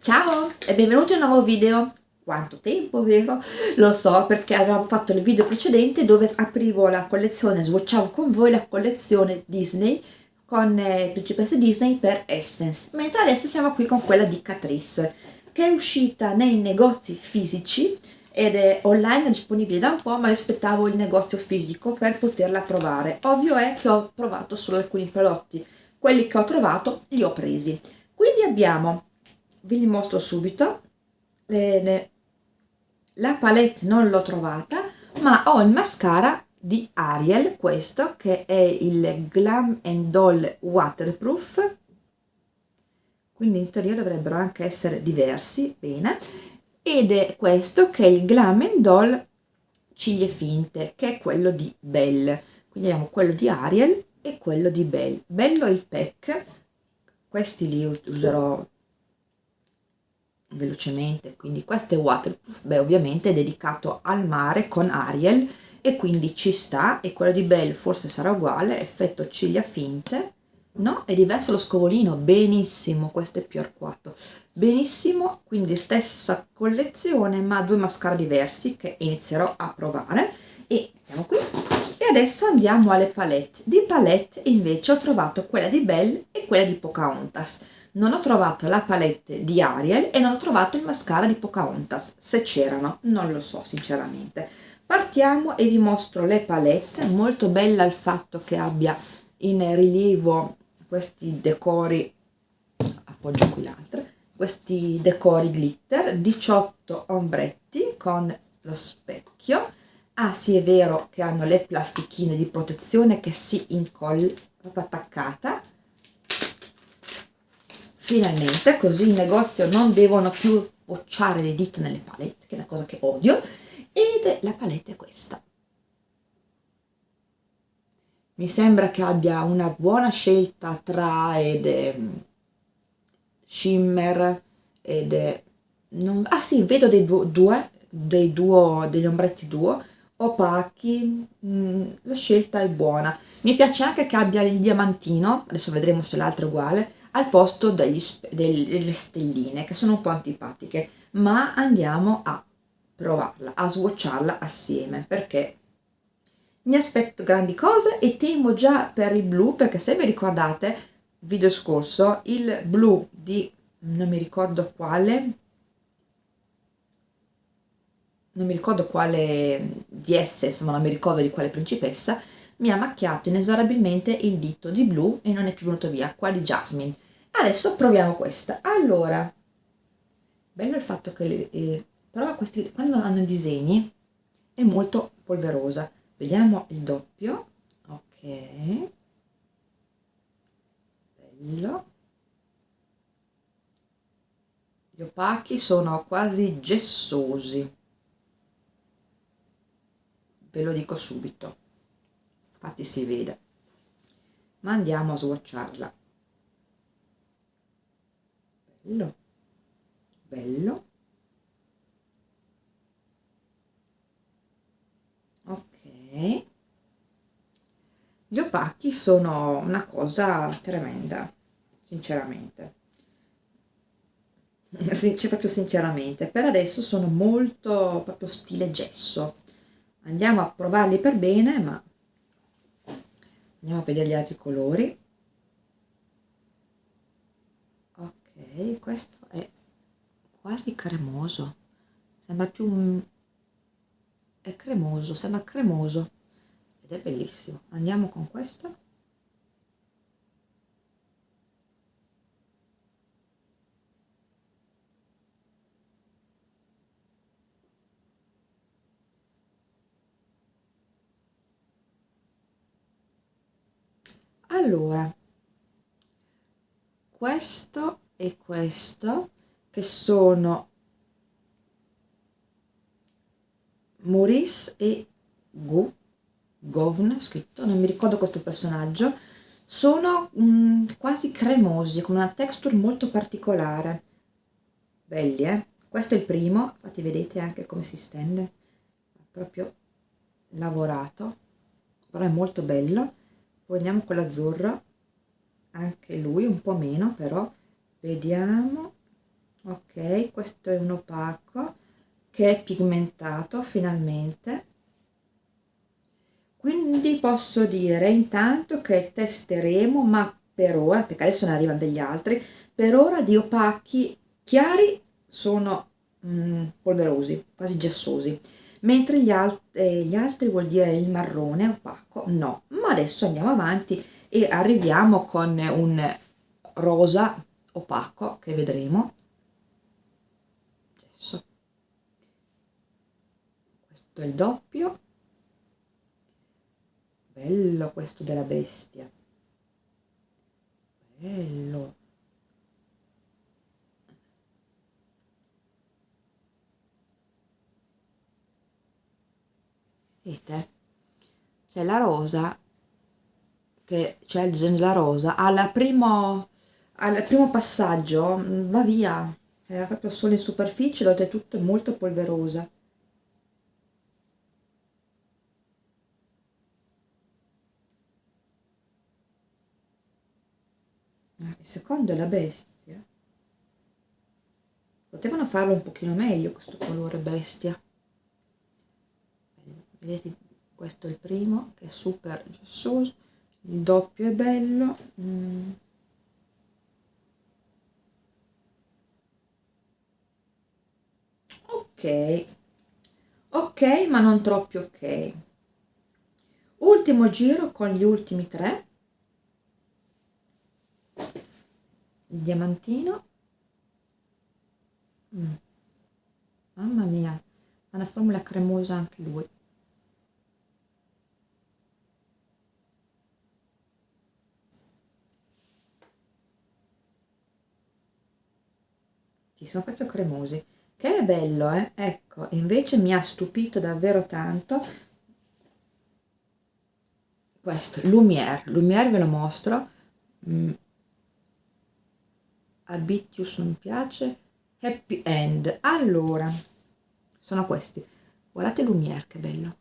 Ciao e benvenuti in un nuovo video. Quanto tempo, vero? Lo so perché avevamo fatto il video precedente dove aprivo la collezione, swatchavo con voi la collezione Disney con eh, Principesse Disney per Essence, mentre adesso siamo qui con quella di Catrice, che è uscita nei negozi fisici ed è online disponibile da un po', ma io aspettavo il negozio fisico per poterla provare. Ovvio è che ho provato solo alcuni prodotti, quelli che ho trovato li ho presi. Quindi abbiamo vi mostro subito. Bene. la palette non l'ho trovata ma ho il mascara di Ariel questo che è il Glam and Doll Waterproof. Quindi in teoria dovrebbero anche essere diversi bene. Ed è questo che è il Glam and Doll ciglia finte che è quello di Belle. Quindi abbiamo quello di Ariel e quello di Belle. Bello il pack. Questi li userò velocemente quindi questo è waterproof beh ovviamente è dedicato al mare con Ariel e quindi ci sta e quello di Belle forse sarà uguale effetto ciglia finte no? È diverso lo scovolino benissimo questo è più arcuato benissimo quindi stessa collezione ma due mascara diversi che inizierò a provare. E andiamo qui. E adesso andiamo alle palette. Di palette invece ho trovato quella di Belle e quella di Pocahontas non ho trovato la palette di Ariel e non ho trovato il mascara di Pocahontas, se c'erano, non lo so sinceramente. Partiamo e vi mostro le palette, molto bella il fatto che abbia in rilievo questi decori, appoggio qui l'altra, questi decori glitter, 18 ombretti con lo specchio, ah sì è vero che hanno le plastichine di protezione che si incolla attaccata, finalmente così in negozio non devono più bocciare le dita nelle palette che è una cosa che odio ed la palette è questa. Mi sembra che abbia una buona scelta tra ed ehm, shimmer ed è, non, ah sì vedo dei due dei duo degli ombretti duo opachi mh, mm, la scelta è buona. Mi piace anche che abbia il diamantino adesso vedremo se l'altro è uguale al posto degli, delle stelline che sono un po' antipatiche ma andiamo a provarla, a swatcharla assieme perché mi aspetto grandi cose e temo già per il blu perché se vi ricordate video scorso il blu di non mi ricordo quale non mi ricordo quale di esse ma non mi ricordo di quale principessa mi ha macchiato inesorabilmente il dito di blu e non è più venuto via qua di Jasmine adesso proviamo questa. Allora bello il fatto che eh, però questi quando hanno i disegni è molto polverosa. Vediamo il doppio. Ok. Bello. Gli opachi sono quasi gessosi. Ve lo dico subito. Infatti si vede. Ma andiamo a swatcharla bello. Bello. Ok. Gli opachi sono una cosa tremenda sinceramente. C'è proprio sinceramente. Per adesso sono molto proprio stile gesso. Andiamo a provarli per bene ma andiamo a vedere gli altri colori questo è quasi cremoso. Sembra più un... è cremoso sembra cremoso. Ed è bellissimo. Andiamo con questo. Allora questo e questo che sono Maurice e Gu Govn scritto, non mi ricordo questo personaggio sono mm, quasi cremosi con una texture molto particolare. Belli eh? Questo è il primo infatti vedete anche come si stende. Proprio lavorato però è molto bello. Poi andiamo con l'azzurro anche lui un po' meno però vediamo. Ok questo è un opaco che è pigmentato finalmente. Quindi posso dire intanto che testeremo ma per ora perché adesso ne arrivano degli altri per ora di opachi chiari sono mm, polverosi quasi gessosi mentre gli, alt eh, gli altri vuol dire il marrone opaco no. Ma adesso andiamo avanti e arriviamo con un rosa opaco che vedremo. Adesso. Questo è il doppio. Bello questo della bestia. Bello. Vedete? C'è la rosa che c'è il della rosa. Al primo, al primo passaggio mm, va via. Era proprio solo in superficie oltretutto è molto polverosa. Il secondo è la bestia. Potevano farlo un pochino meglio questo colore bestia. Vedete questo è il primo che è super gessoso il doppio è bello. Mm. Ok. Ok ma non troppo ok. Ultimo giro con gli ultimi tre. Il diamantino. Mm. mamma mia ha una formula cremosa anche lui. Sì, sono proprio cremosi che è bello eh? Ecco invece mi ha stupito davvero tanto questo Lumière. Lumière ve lo mostro. Mm. Abitius non piace. Happy End. Allora sono questi. Guardate Lumière che bello.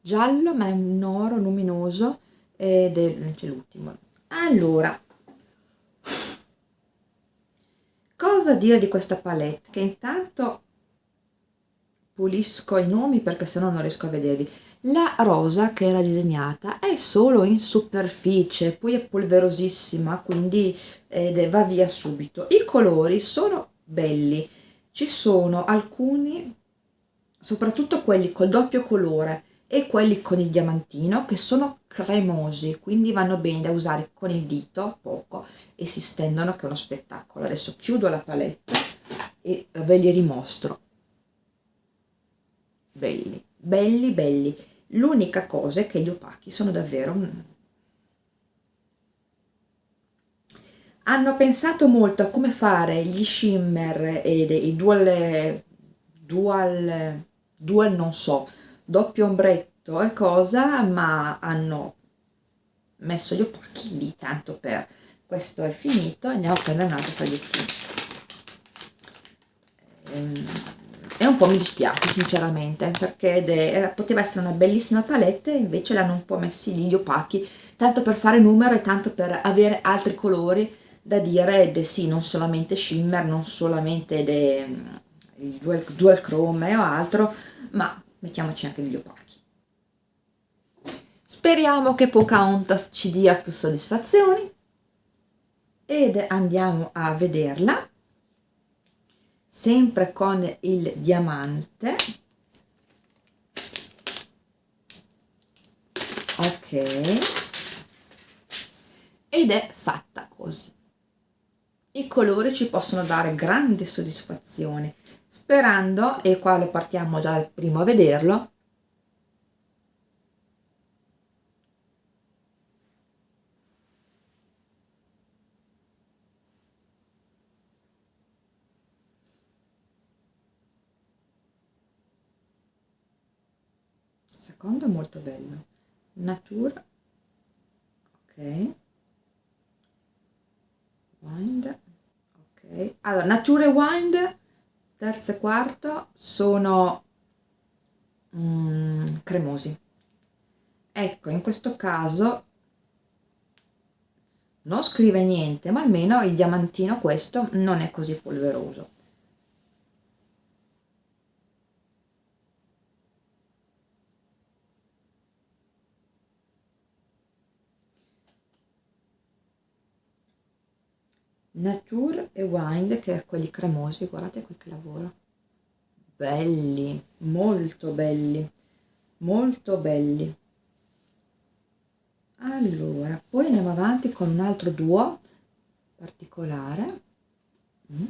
Giallo ma è un oro luminoso ed è c'è l'ultimo. Allora cosa dire di questa palette? Che intanto pulisco i nomi perché sennò non riesco a vedervi. La rosa che era disegnata è solo in superficie poi è polverosissima quindi ed va via subito. I colori sono belli. Ci sono alcuni soprattutto quelli col doppio colore e quelli con il diamantino che sono cremosi quindi vanno bene da usare con il dito poco e si stendono che è uno spettacolo. Adesso chiudo la palette e ve li rimostro. Belli belli belli. L'unica cosa è che gli opachi sono davvero hanno pensato molto a come fare gli shimmer e i dual dual dual non so doppio ombretto e cosa ma hanno messo gli opachi lì tanto per questo è finito andiamo a prendere un'altra salviettina ehm, e un po' mi dispiace sinceramente perché poteva essere una bellissima palette invece l'hanno un po' messi lì gli opachi tanto per fare numero e tanto per avere altri colori da dire ed sì non solamente shimmer non solamente de, dual, dual chrome o altro ma mettiamoci anche degli opachi speriamo che Pocahontas ci dia più soddisfazioni. Ed andiamo a vederla. Sempre con il diamante. Ok. Ed è fatta così. I colori ci possono dare grande soddisfazione. Sperando e qua lo partiamo già dal primo a vederlo secondo è molto bello. Natura ok. Wind ok. Allora natura e wind terzo e quarto sono mm, cremosi. Ecco in questo caso non scrive niente ma almeno il diamantino questo non è così polveroso Nature e Wind che è quelli cremosi guardate qui che lavoro belli molto belli molto belli. Allora poi andiamo avanti con un altro duo particolare. Mm.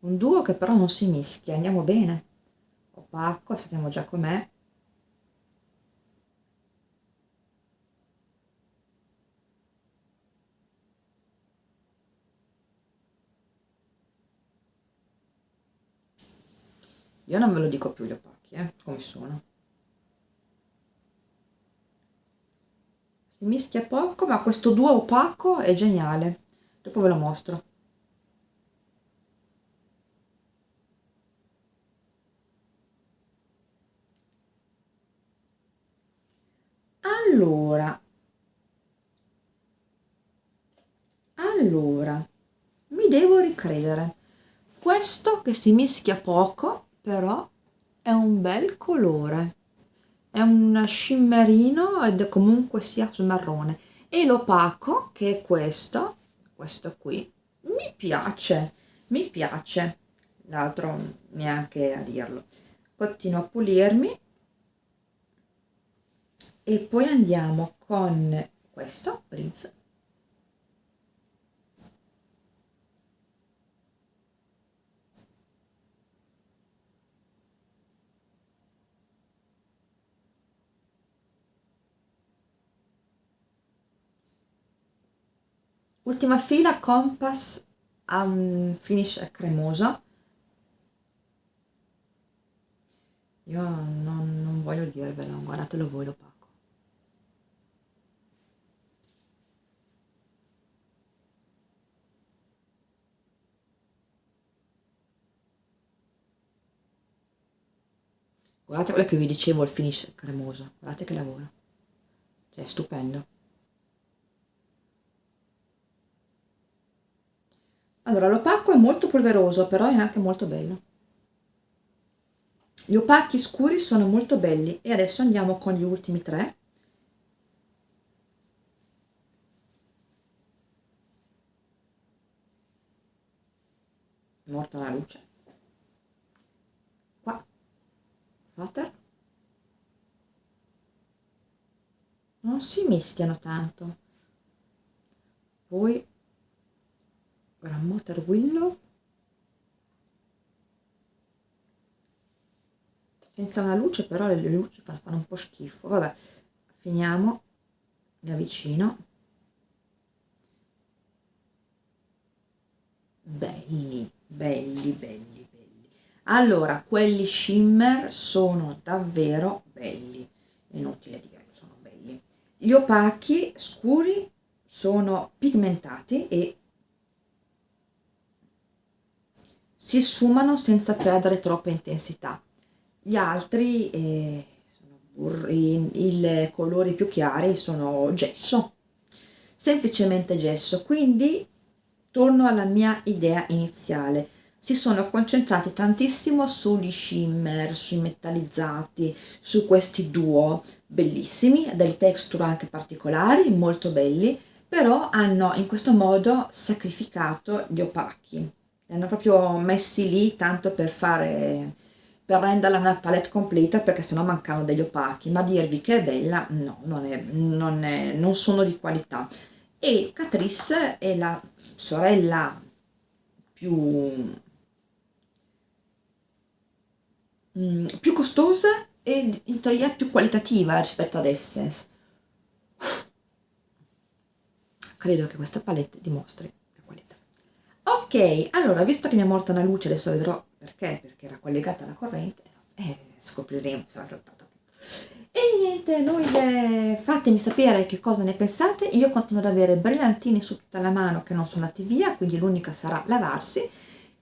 un duo che però non si mischia andiamo bene. Opaco sappiamo già com'è io non ve lo dico più gli opachi eh, come sono. Si mischia poco ma questo duo opaco è geniale. Dopo ve lo mostro. Allora. Allora mi devo ricredere. Questo che si mischia poco però è un bel colore. È un shimmerino ed comunque sia sul marrone. E l'opaco che è questo questo qui mi piace mi piace. L'altro neanche a dirlo. Continuo a pulirmi. E poi andiamo con questo Prince ultima fila compass ha un finish cremoso. Io non, non voglio dirvelo guardatelo voi l'opaco guardate quello che vi dicevo il finish cremoso. Guardate che lavoro. Cioè è stupendo allora l'opaco è molto polveroso però è anche molto bello. Gli opachi scuri sono molto belli. E adesso andiamo con gli ultimi tre. Morta la luce. Qua. Fater non si mischiano tanto. Poi Grandmother Willow. Senza una luce però le luci fanno, un po' schifo. Vabbè finiamo. Mi avvicino. Belli belli belli belli. Allora quelli shimmer sono davvero belli. Inutile dirlo sono belli. Gli opachi scuri sono pigmentati e si sfumano senza perdere troppa intensità. Gli altri, eh, i colori più chiari sono gesso, semplicemente gesso, quindi torno alla mia idea iniziale. Si sono concentrati tantissimo sugli shimmer, sui metallizzati, su questi duo bellissimi, delle texture anche particolari, molto belli, però hanno in questo modo sacrificato gli opachi li hanno proprio messi lì tanto per fare per renderla una palette completa perché sennò mancano degli opachi. Ma dirvi che è bella no non, è, non, è, non sono di qualità. E Catrice è la sorella più mm, più costosa e in teoria più qualitativa rispetto ad Essence credo che questa palette dimostri ok allora visto che mi è morta una luce adesso vedrò perché perché era collegata alla corrente eh, scopriremo se l'ha saltata e niente noi eh, fatemi sapere che cosa ne pensate. Io continuo ad avere brillantini su tutta la mano che non sono andati via quindi l'unica sarà lavarsi.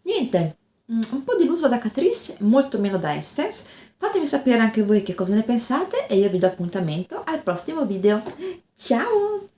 Niente mm, un po' deluso da Catrice molto meno da Essence fatemi sapere anche voi che cosa ne pensate e io vi do appuntamento al prossimo video. Ciao!